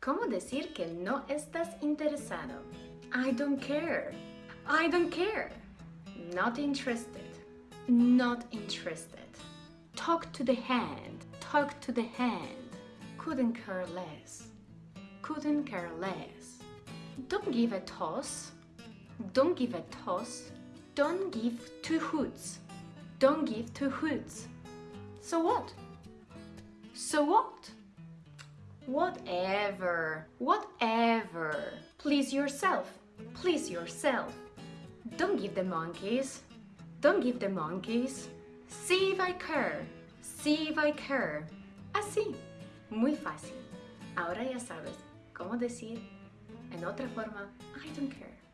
¿Cómo decir que no estás interesado? I don't care. I don't care. Not interested. Not interested. Talk to the hand. Talk to the hand. Couldn't care less. Couldn't care less. Don't give a toss. Don't give a toss. Don't give two hoots. Don't give two hoots. So what? So what? Whatever, whatever. Please yourself, please yourself. Don't give the monkeys, don't give the monkeys. See if I care, see if I care. Así, muy fácil. Ahora ya sabes cómo decir en otra forma, I don't care.